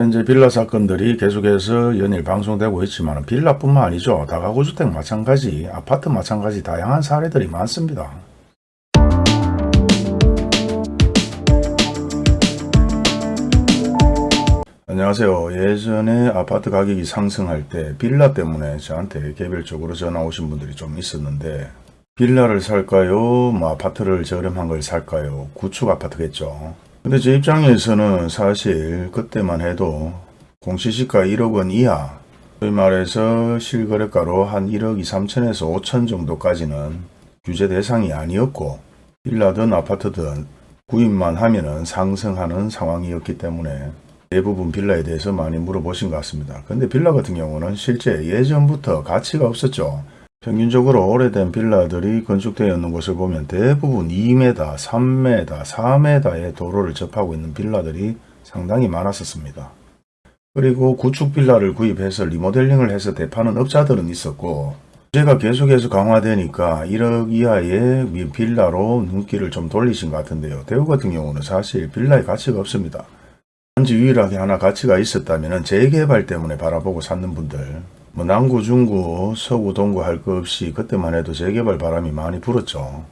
현재 빌라 사건들이 계속해서 연일 방송되고 있지만 빌라뿐만 아니죠. 다가구주택 마찬가지, 아파트 마찬가지 다양한 사례들이 많습니다. 안녕하세요. 예전에 아파트 가격이 상승할 때 빌라 때문에 저한테 개별적으로 전화 오신 분들이 좀 있었는데 빌라를 살까요? 뭐 아파트를 저렴한 걸 살까요? 구축 아파트겠죠. 근데 제 입장에서는 사실 그때만 해도 공시지가 1억 원 이하 소위 말해서 실거래가로 한 1억 2, 3천에서 5천 정도까지는 규제 대상이 아니었고 빌라든 아파트든 구입만 하면은 상승하는 상황이었기 때문에 대부분 빌라에 대해서 많이 물어보신 것 같습니다. 근데 빌라 같은 경우는 실제 예전부터 가치가 없었죠. 평균적으로 오래된 빌라들이 건축되어 있는 곳을 보면 대부분 2m, 3m, 4m의 도로를 접하고 있는 빌라들이 상당히 많았었습니다. 그리고 구축 빌라를 구입해서 리모델링을 해서 대파는 업자들은 있었고 제가 계속해서 강화되니까 1억 이하의 빌라로 눈길을 좀 돌리신 것 같은데요. 대구 같은 경우는 사실 빌라의 가치가 없습니다. 단지 유일하게 하나 가치가 있었다면 재개발 때문에 바라보고 샀는 분들 뭐 남구, 중구, 서구, 동구 할 것 없이 그때만 해도 재개발 바람이 많이 불었죠.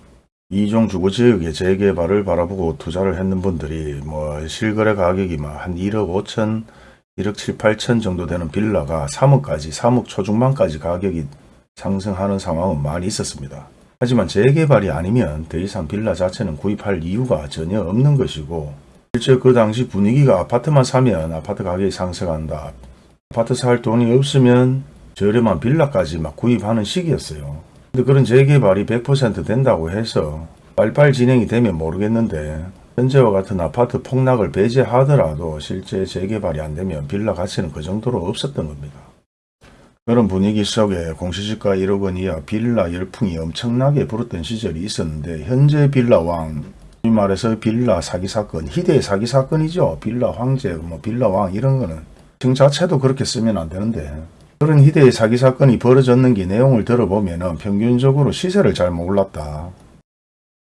이종 주거지역의 재개발을 바라보고 투자를 했는 분들이 뭐 실거래 가격이 막 한 1억 5천, 1억 7, 8천 정도 되는 빌라가 3억까지, 3억 초중반까지 가격이 상승하는 상황은 많이 있었습니다. 하지만 재개발이 아니면 더 이상 빌라 자체는 구입할 이유가 전혀 없는 것이고 실제 그 당시 분위기가 아파트만 사면 아파트 가격이 상승한다. 아파트 살 돈이 없으면 저렴한 빌라까지 막 구입하는 시기였어요. 근데 그런 재개발이 100% 된다고 해서 빨빨 진행이 되면 모르겠는데 현재와 같은 아파트 폭락을 배제하더라도 실제 재개발이 안 되면 빌라 가치는 그 정도로 없었던 겁니다. 그런 분위기 속에 공시지가 1억 원 이하 빌라 열풍이 엄청나게 불었던 시절이 있었는데 현재 빌라왕 이 말해서 빌라 사기 사건, 희대의 사기 사건이죠. 빌라 황제, 뭐 빌라 왕 이런 거는 정 자체도 그렇게 쓰면 안 되는데 그런 희대의 사기 사건이 벌어졌는 게 내용을 들어보면은 평균적으로 시세를 잘 몰랐다.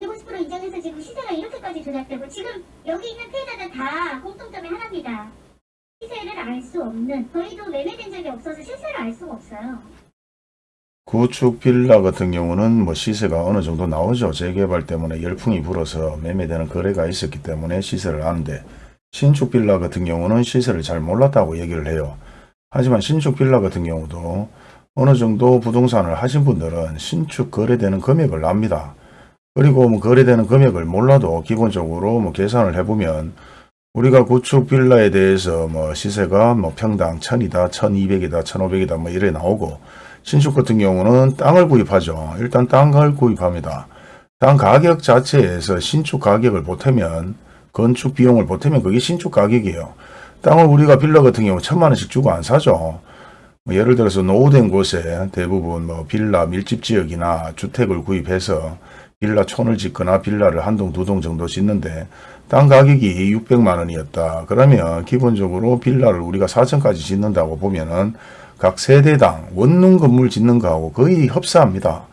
150% 인정해서 지금 시세가 이렇게까지 조작되고 지금 여기 있는 피해자들 다 공통점이 하나입니다. 시세를 알 수 없는 저희도 매매된 적이 없어서 실세를 알 수가 없어요. 구축 빌라 같은 경우는 뭐 시세가 어느 정도 나오죠. 재개발 때문에 열풍이 불어서 매매되는 거래가 있었기 때문에 시세를 아는데 신축 빌라 같은 경우는 시세를 잘 몰랐다고 얘기를 해요. 하지만 신축 빌라 같은 경우도 어느 정도 부동산을 하신 분들은 신축 거래되는 금액을 압니다. 그리고 뭐 거래되는 금액을 몰라도 기본적으로 뭐 계산을 해보면 우리가 구축 빌라에 대해서 뭐 시세가 뭐 평당 1000이다, 1200이다, 1500이다 뭐 이래 나오고 신축 같은 경우는 땅을 구입하죠. 일단 땅을 구입합니다. 땅 가격 자체에서 신축 가격을 보태면 건축 비용을 보태면 그게 신축 가격이에요. 땅을 우리가 빌라 같은 경우 천만 원씩 주고 안 사죠. 뭐 예를 들어서 노후된 곳에 대부분 뭐 빌라 밀집 지역이나 주택을 구입해서 빌라촌을 짓거나 빌라를 한 동 두 동 정도 짓는데 땅 가격이 600만 원이었다. 그러면 기본적으로 빌라를 우리가 4천까지 짓는다고 보면은 각 세대당 원룸 건물 짓는 거하고 거의 흡사합니다.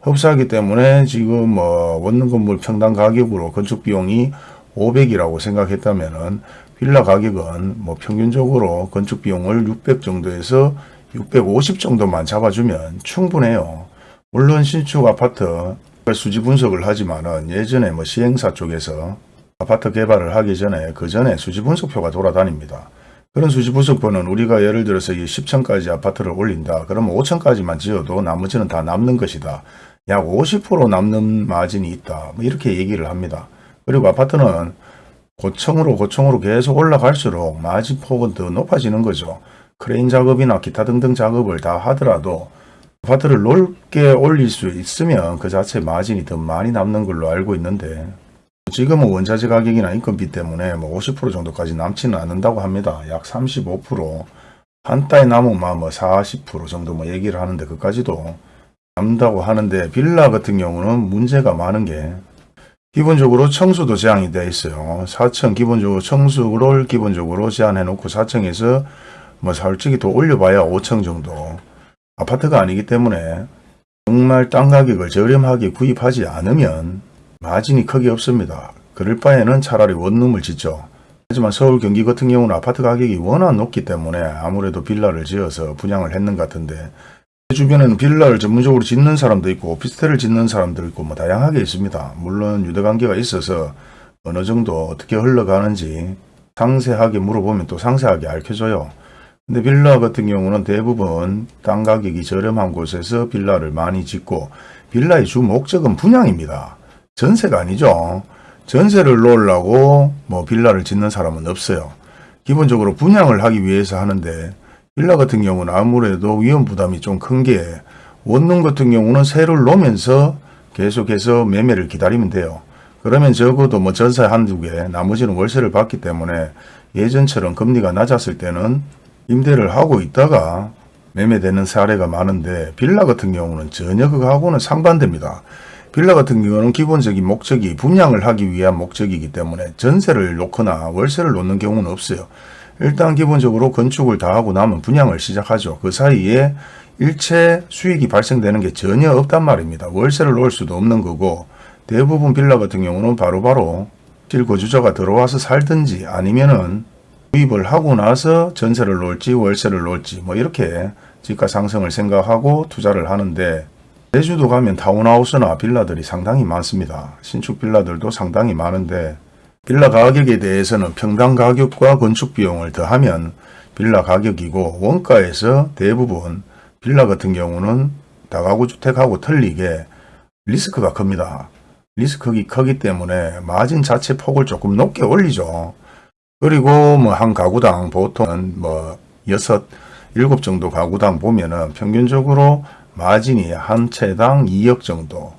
흡사하기 때문에 지금 뭐 원룸 건물 평당 가격으로 건축 비용이 500이라고 생각했다면은 빌라 가격은 뭐 평균적으로 건축 비용을 600 정도에서 650 정도만 잡아주면 충분해요. 물론 신축 아파트 수지 분석을 하지만은 예전에 뭐 시행사 쪽에서 아파트 개발을 하기 전에 그 전에 수지 분석표가 돌아다닙니다. 그런 수지 분석표는 우리가 예를 들어서 이 10층까지 아파트를 올린다. 그러면 5층까지만 지어도 나머지는 다 남는 것이다. 약 50% 남는 마진이 있다. 뭐 이렇게 얘기를 합니다. 그리고 아파트는 고층으로 고층으로 계속 올라갈수록 마진 폭은 더 높아지는 거죠. 크레인 작업이나 기타 등등 작업을 다 하더라도 아파트를 넓게 올릴 수 있으면 그 자체 마진이 더 많이 남는 걸로 알고 있는데 지금은 원자재 가격이나 인건비 때문에 뭐 50% 정도까지 남지는 않는다고 합니다. 약 35%한 달에 남으면 뭐 40% 정도 뭐 얘기를 하는데 그까지도 남다고 하는데 빌라 같은 경우는 문제가 많은 게 기본적으로 청수도 제한이 되어 있어요. 4층 기본적으로 청수를 기본적으로 제한해 놓고 4층에서 뭐 솔직히 더 올려봐야 5층 정도 아파트가 아니기 때문에 정말 땅 가격을 저렴하게 구입하지 않으면 마진이 크게 없습니다. 그럴 바에는 차라리 원룸을 짓죠. 하지만 서울 경기 같은 경우는 아파트 가격이 워낙 높기 때문에 아무래도 빌라를 지어서 분양을 했는 것 같은데 주변에는 빌라를 전문적으로 짓는 사람도 있고 오피스텔을 짓는 사람도 있고 뭐 다양하게 있습니다. 물론 유대관계가 있어서 어느 정도 어떻게 흘러가는지 상세하게 물어보면 또 상세하게 알려줘요. 근데 빌라 같은 경우는 대부분 땅 가격이 저렴한 곳에서 빌라를 많이 짓고 빌라의 주 목적은 분양입니다. 전세가 아니죠. 전세를 놓으려고 뭐 빌라를 짓는 사람은 없어요. 기본적으로 분양을 하기 위해서 하는데 빌라 같은 경우는 아무래도 위험 부담이 좀 큰 게 원룸 같은 경우는 세를 놓으면서 계속해서 매매를 기다리면 돼요. 그러면 적어도 뭐 전세 한두 개, 나머지는 월세를 받기 때문에 예전처럼 금리가 낮았을 때는 임대를 하고 있다가 매매되는 사례가 많은데 빌라 같은 경우는 전혀 그거하고는 상반됩니다. 빌라 같은 경우는 기본적인 목적이 분양을 하기 위한 목적이기 때문에 전세를 놓거나 월세를 놓는 경우는 없어요. 일단 기본적으로 건축을 다 하고 나면 분양을 시작하죠. 그 사이에 일체 수익이 발생되는 게 전혀 없단 말입니다. 월세를 놓을 수도 없는 거고 대부분 빌라 같은 경우는 바로바로 실거주자가 들어와서 살든지 아니면은 구입을 하고 나서 전세를 놓을지 월세를 놓을지 뭐 이렇게 집가 상승을 생각하고 투자를 하는데 제주도 가면 타운하우스나 빌라들이 상당히 많습니다. 신축 빌라들도 상당히 많은데 빌라 가격에 대해서는 평당 가격과 건축 비용을 더하면 빌라 가격이고 원가에서 대부분 빌라 같은 경우는 다가구 주택하고 틀리게 리스크가 큽니다. 리스크가 크기 때문에 마진 자체 폭을 조금 높게 올리죠. 그리고 뭐 한 가구당 보통 뭐 여섯, 일곱 정도 가구당 보면은 평균적으로 마진이 한 채당 2억 정도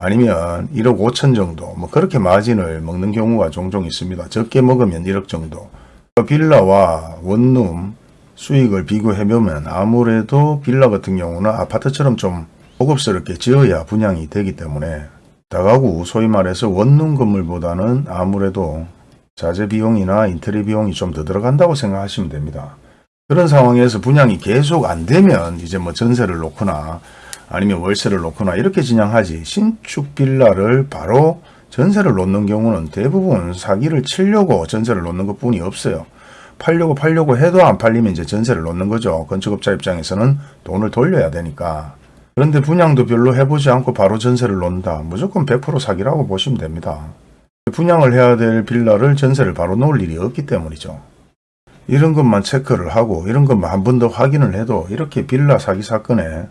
아니면 1억 5천 정도 뭐 그렇게 마진을 먹는 경우가 종종 있습니다. 적게 먹으면 1억 정도. 빌라와 원룸 수익을 비교해 보면 아무래도 빌라 같은 경우는 아파트처럼 좀 고급스럽게 지어야 분양이 되기 때문에 다가구 소위 말해서 원룸 건물보다는 아무래도 자재 비용이나 인테리어 비용이 좀 더 들어간다고 생각하시면 됩니다. 그런 상황에서 분양이 계속 안 되면 이제 뭐 전세를 놓거나 아니면 월세를 놓거나 이렇게 진행하지 신축 빌라를 바로 전세를 놓는 경우는 대부분 사기를 치려고 전세를 놓는 것 뿐이 없어요. 팔려고 팔려고 해도 안 팔리면 이제 전세를 놓는 거죠. 건축업자 입장에서는 돈을 돌려야 되니까. 그런데 분양도 별로 해보지 않고 바로 전세를 놓는다. 무조건 100% 사기라고 보시면 됩니다. 분양을 해야 될 빌라를 전세를 바로 놓을 일이 없기 때문이죠. 이런 것만 체크를 하고 이런 것만 한 번 더 확인을 해도 이렇게 빌라 사기 사건에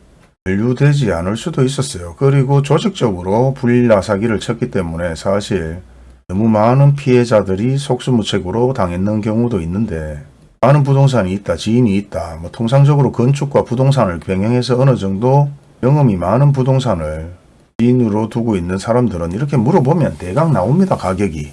연루되지 않을 수도 있었어요. 그리고 조직적으로 빌라 사기를 쳤기 때문에 사실 너무 많은 피해자들이 속수무책으로 당했는 경우도 있는데 많은 부동산이 있다, 지인이 있다. 뭐 통상적으로 건축과 부동산을 병행해서 어느 정도 경험이 많은 부동산을 지인으로 두고 있는 사람들은 이렇게 물어보면 대강 나옵니다. 가격이.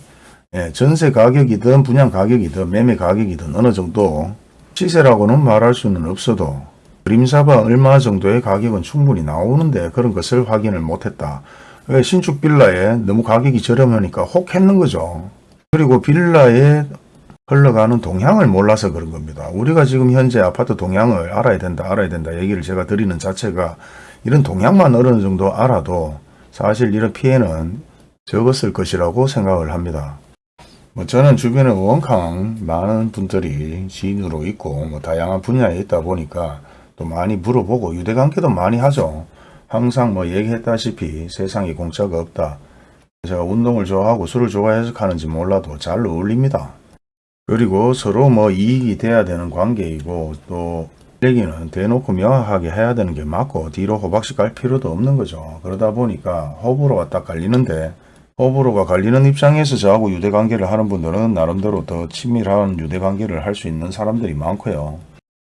예, 전세 가격이든 분양 가격이든 매매 가격이든 어느 정도 시세라고는 말할 수는 없어도 그림사바 얼마 정도의 가격은 충분히 나오는데 그런 것을 확인을 못했다. 왜 신축 빌라에 너무 가격이 저렴하니까 혹 했는 거죠. 그리고 빌라에 흘러가는 동향을 몰라서 그런 겁니다. 우리가 지금 현재 아파트 동향을 알아야 된다, 알아야 된다 얘기를 제가 드리는 자체가 이런 동향만 어느 정도 알아도 사실 이런 피해는 적었을 것이라고 생각을 합니다. 뭐 저는 주변에 원캉 많은 분들이 지인으로 있고 뭐 다양한 분야에 있다 보니까 또 많이 물어보고 유대관계도 많이 하죠. 항상 뭐 얘기했다시피 세상에 공짜가 없다. 제가 운동을 좋아하고 술을 좋아해서 하는지 몰라도 잘 어울립니다. 그리고 서로 뭐 이익이 돼야 되는 관계이고 또 얘기는 대놓고 명확하게 해야 되는 게 맞고 뒤로 호박씩 갈 필요도 없는 거죠. 그러다 보니까 호불호가 딱 갈리는데 호불호가 갈리는 입장에서 저하고 유대관계를 하는 분들은 나름대로 더 친밀한 유대관계를 할 수 있는 사람들이 많고요.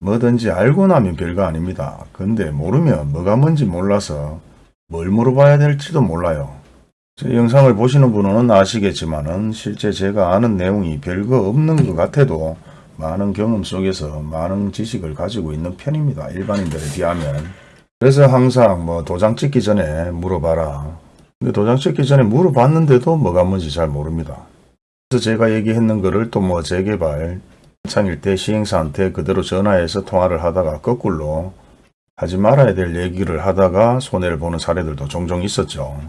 뭐든지 알고 나면 별거 아닙니다. 근데 모르면 뭐가 뭔지 몰라서 뭘 물어봐야 될지도 몰라요. 제 영상을 보시는 분은 아시겠지만 은 실제 제가 아는 내용이 별거 없는 것 같아도 많은 경험 속에서 많은 지식을 가지고 있는 편입니다. 일반인들에 비하면. 그래서 항상 뭐 도장 찍기 전에 물어봐라. 근데 도장 찍기 전에 물어봤는데도 뭐가 뭔지 잘 모릅니다. 그래서 제가 얘기했는 거를 또 뭐 재개발, 창일 때 시행사한테 그대로 전화해서 통화를 하다가 거꾸로 하지 말아야 될 얘기를 하다가 손해를 보는 사례들도 종종 있었죠.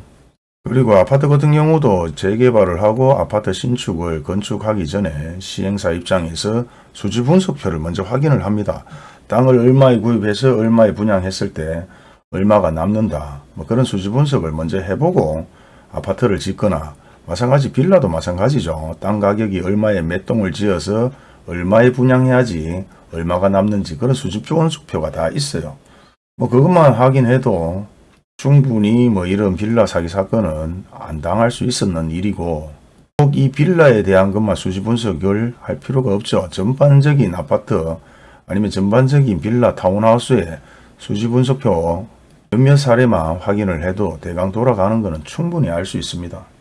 그리고 아파트 같은 경우도 재개발을 하고 아파트 신축을 건축하기 전에 시행사 입장에서 수지 분석표를 먼저 확인을 합니다. 땅을 얼마에 구입해서 얼마에 분양했을 때 얼마가 남는다. 뭐 그런 수지 분석을 먼저 해보고 아파트를 짓거나 마찬가지 빌라도 마찬가지죠. 땅 가격이 얼마에 몇 동을 지어서 얼마에 분양해야지 얼마가 남는지 그런 수지 분석표가 다 있어요. 뭐 그것만 확인해도 충분히 뭐 이런 빌라 사기 사건은 안 당할 수 있었는 일이고 꼭 이 빌라에 대한 것만 수지 분석을 할 필요가 없죠. 전반적인 아파트 아니면 전반적인 빌라 타운하우스의 수지 분석표 몇몇 사례만 확인을 해도 대강 돌아가는 것은 충분히 알 수 있습니다.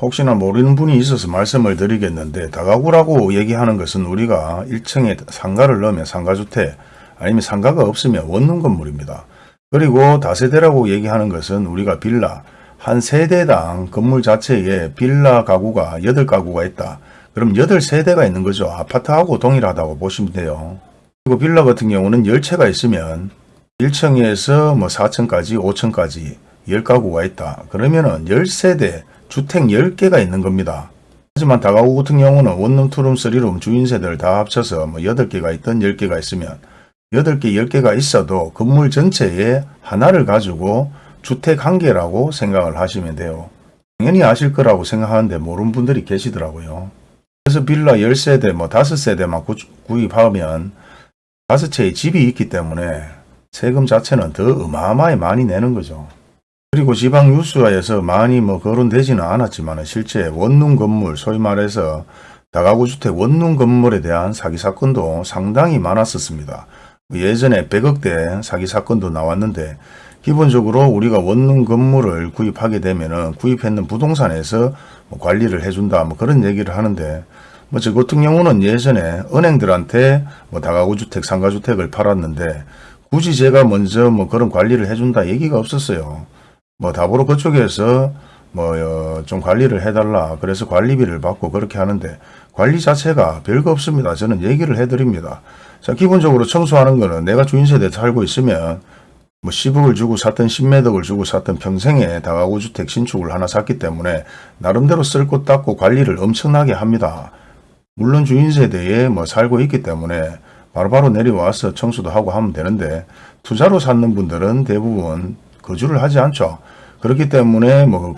혹시나 모르는 분이 있어서 말씀을 드리겠는데 다가구라고 얘기하는 것은 우리가 1층에 상가를 넣으면 상가주택 아니면 상가가 없으면 원룸 건물입니다. 그리고 다세대라고 얘기하는 것은 우리가 빌라 한 세대당 건물 자체에 빌라 가구가 8가구가 있다. 그럼 8세대가 있는 거죠. 아파트하고 동일하다고 보시면 돼요. 그리고 빌라 같은 경우는 10채가 있으면 1층에서 뭐 4층까지 5층까지 10가구가 있다. 그러면은 10세대 주택 10개가 있는 겁니다. 하지만 다가구 같은 경우는 원룸, 투룸, 쓰리룸 주인 세대를 다 합쳐서 뭐 8개가 있든 10개가 있으면 8개, 10개가 있어도 건물 전체에 하나를 가지고 주택 한 개라고 생각을 하시면 돼요. 당연히 아실 거라고 생각하는데 모르는 분들이 계시더라고요. 그래서 빌라 10세대, 뭐 5세대만 구, 구입하면 5채의 집이 있기 때문에 세금 자체는 더 어마어마하게 많이 내는 거죠. 그리고 지방 뉴스에서 많이 뭐 거론되지는 않았지만 실제 원룸 건물, 소위 말해서 다가구 주택 원룸 건물에 대한 사기 사건도 상당히 많았었습니다. 예전에 100억대 사기 사건도 나왔는데 기본적으로 우리가 원룸 건물을 구입하게 되면은 구입했는 부동산에서 뭐 관리를 해준다 뭐 그런 얘기를 하는데 뭐 저 같은 경우는 예전에 은행들한테 뭐 다가구 주택, 상가주택을 팔았는데 굳이 제가 먼저 뭐 그런 관리를 해준다 얘기가 없었어요. 뭐 답으로 그쪽에서 뭐좀 관리를 해달라 그래서 관리비를 받고 그렇게 하는데 관리 자체가 별거 없습니다. 저는 얘기를 해드립니다. 자 기본적으로 청소하는 거는 내가 주인세대에 살고 있으면 뭐 10억을 주고 샀든 10매덕을 주고 샀든 평생에 다가구 주택 신축을 하나 샀기 때문에 나름대로 쓸 곳 닦고 관리를 엄청나게 합니다. 물론 주인세대에 뭐 살고 있기 때문에 바로바로 내려와서 청소도 하고 하면 되는데 투자로 찾는 분들은 대부분 거주를 하지 않죠. 그렇기 때문에 뭐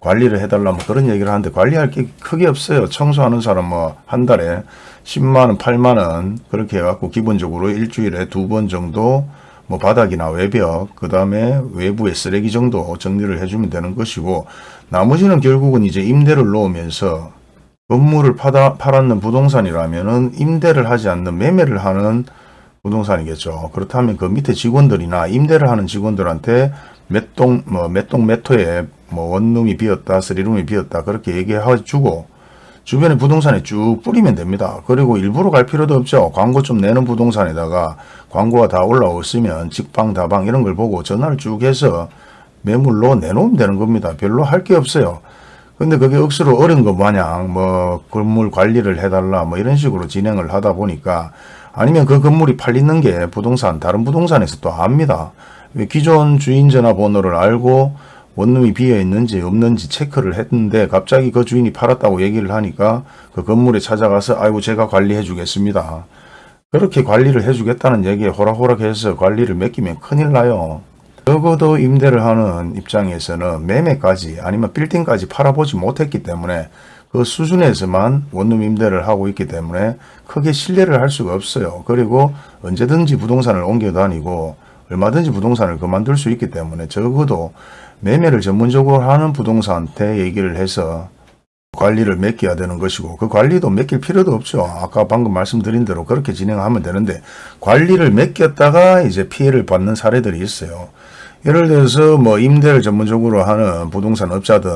관리를 해달라 뭐 그런 얘기를 하는데 관리할 게 크게 없어요. 청소하는 사람 뭐 한 달에 10만원, 8만원 그렇게 해갖고 기본적으로 일주일에 두 번 정도 뭐 바닥이나 외벽, 그 다음에 외부의 쓰레기 정도 정리를 해주면 되는 것이고 나머지는 결국은 이제 임대를 놓으면서 건물을 파다, 팔았는 부동산이라면 은 임대를 하지 않는 매매를 하는 부동산이겠죠. 그렇다면 그 밑에 직원들이나 임대를 하는 직원들한테 몇 동, 뭐, 몇 동, 몇 호에 뭐 원룸이 비었다, 쓰리룸이 비었다, 그렇게 얘기해주고, 주변에 부동산에 쭉 뿌리면 됩니다. 그리고 일부러 갈 필요도 없죠. 광고 좀 내는 부동산에다가 광고가 다 올라왔으면 직방, 다방 이런 걸 보고 전화를 쭉 해서 매물로 내놓으면 되는 겁니다. 별로 할 게 없어요. 근데 그게 억수로 어려운 것 마냥 뭐 건물 관리를 해달라 뭐 이런 식으로 진행을 하다 보니까 아니면 그 건물이 팔리는 게 부동산 다른 부동산에서 또 압니다. 기존 주인 전화번호를 알고 원룸이 비어 있는지 없는지 체크를 했는데 갑자기 그 주인이 팔았다고 얘기를 하니까 그 건물에 찾아가서 아이고 제가 관리해 주겠습니다. 그렇게 관리를 해 주겠다는 얘기에 호락호락해서 관리를 맡기면 큰일 나요. 적어도 임대를 하는 입장에서는 매매까지 아니면 빌딩까지 팔아보지 못했기 때문에 그 수준에서만 원룸 임대를 하고 있기 때문에 크게 신뢰를 할 수가 없어요. 그리고 언제든지 부동산을 옮겨 다니고 얼마든지 부동산을 그만둘 수 있기 때문에 적어도 매매를 전문적으로 하는 부동산한테 얘기를 해서 관리를 맡겨야 되는 것이고 그 관리도 맡길 필요도 없죠. 아까 방금 말씀드린 대로 그렇게 진행하면 되는데 관리를 맡겼다가 이제 피해를 받는 사례들이 있어요. 예를 들어서 뭐 임대를 전문적으로 하는 부동산 업자든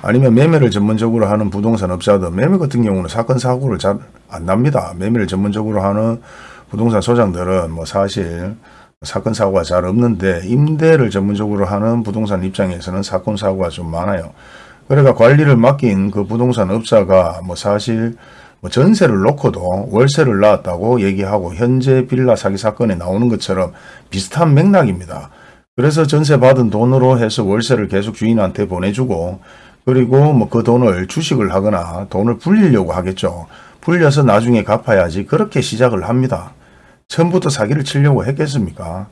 아니면 매매를 전문적으로 하는 부동산 업자든 매매 같은 경우는 사건 사고를 잘 안 납니다. 매매를 전문적으로 하는 부동산 소장들은 뭐 사실 사건 사고가 잘 없는데 임대를 전문적으로 하는 부동산 입장에서는 사건 사고가 좀 많아요. 그러니까 관리를 맡긴 그 부동산 업자가 뭐 사실 뭐 전세를 놓고도 월세를 낳았다고 얘기하고 현재 빌라 사기 사건에 나오는 것처럼 비슷한 맥락입니다. 그래서 전세 받은 돈으로 해서 월세를 계속 주인한테 보내주고 그리고 뭐 그 돈을 주식을 하거나 돈을 불리려고 하겠죠. 불려서 나중에 갚아야지 그렇게 시작을 합니다. 처음부터 사기를 치려고 했겠습니까?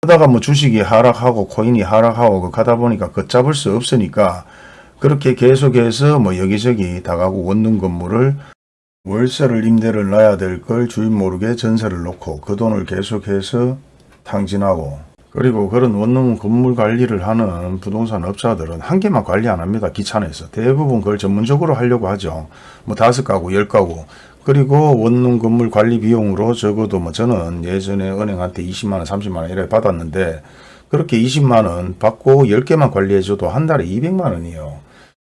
그러다가 뭐 주식이 하락하고 코인이 하락하고 그 가다 보니까 걷잡을 수 없으니까 그렇게 계속해서 뭐 여기저기 다가구 원룸 건물을 월세를 임대를 놔야 될 걸 주인 모르게 전세를 놓고 그 돈을 계속해서 탕진하고 그리고 그런 원룸 건물 관리를 하는 부동산 업자들은 한 개만 관리 안 합니다. 귀찮아서. 대부분 그걸 전문적으로 하려고 하죠. 뭐 다섯 가구, 열 가구. 그리고 원룸 건물 관리 비용으로 적어도 뭐 저는 예전에 은행한테 20만원, 30만원 이래 받았는데 그렇게 20만원 받고 10개만 관리해줘도 한 달에 200만원이에요.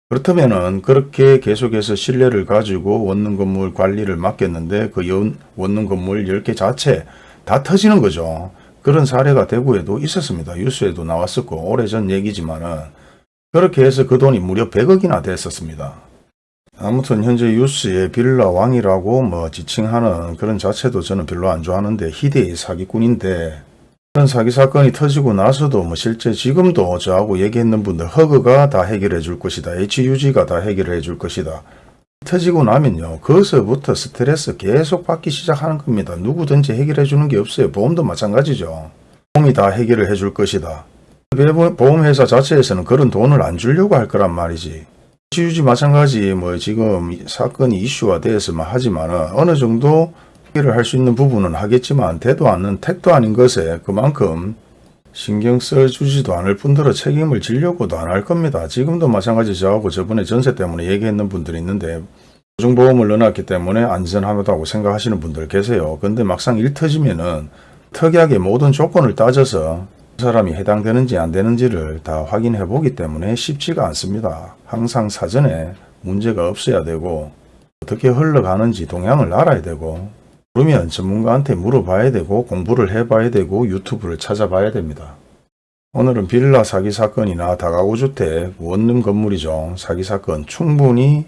그렇다면은 그렇게 계속해서 신뢰를 가지고 원룸 건물 관리를 맡겼는데 그 연- 원룸 건물 10개 자체 다 터지는 거죠. 그런 사례가 대구에도 있었습니다. 뉴스에도 나왔었고 오래전 얘기지만은 그렇게 해서 그 돈이 무려 100억이나 됐었습니다. 아무튼 현재 뉴스에 빌라 왕이라고 뭐 지칭하는 그런 자체도 저는 별로 안 좋아하는데 희대의 사기꾼인데 그런 사기 사건이 터지고 나서도 뭐 실제 지금도 저하고 얘기했는 분들 허그가 다 해결해 줄 것이다. HUG가 다 해결해 줄 것이다. 터지고 나면요. 거기서부터 스트레스 계속 받기 시작하는 겁니다. 누구든지 해결해 주는 게 없어요. 보험도 마찬가지죠. 보험이 다 해결을 해 줄 것이다. 배보- 보험회사 자체에서는 그런 돈을 안 주려고 할 거란 말이지. HUG 마찬가지 뭐 지금 이 사건이 이슈화 되었으면 하지만 어느 정도 해결을 할수 있는 부분은 하겠지만 되도 않는 택도 아닌 것에 그만큼 신경 써주지도 않을 뿐더러 책임을 지려고도 안 할 겁니다. 지금도 마찬가지 저하고 저번에 전세 때문에 얘기했는 분들이 있는데 보증보험을 넣어놨기 때문에 안전하다고 생각하시는 분들 계세요. 근데 막상 일 터지면은 특이하게 모든 조건을 따져서 그 사람이 해당되는지 안 되는지를 다 확인해 보기 때문에 쉽지가 않습니다. 항상 사전에 문제가 없어야 되고 어떻게 흘러가는지 동향을 알아야 되고 그러면 전문가한테 물어봐야 되고 공부를 해봐야 되고 유튜브를 찾아봐야 됩니다. 오늘은 빌라 사기 사건이나 다가구 주택 원룸 건물이죠. 사기 사건 충분히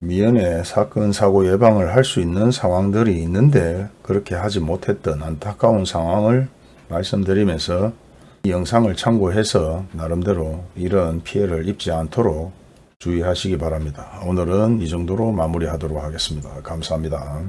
미연에 사건 사고 예방을 할 수 있는 상황들이 있는데 그렇게 하지 못했던 안타까운 상황을 말씀드리면서 이 영상을 참고해서 나름대로 이런 피해를 입지 않도록 주의하시기 바랍니다. 오늘은 이 정도로 마무리하도록 하겠습니다. 감사합니다.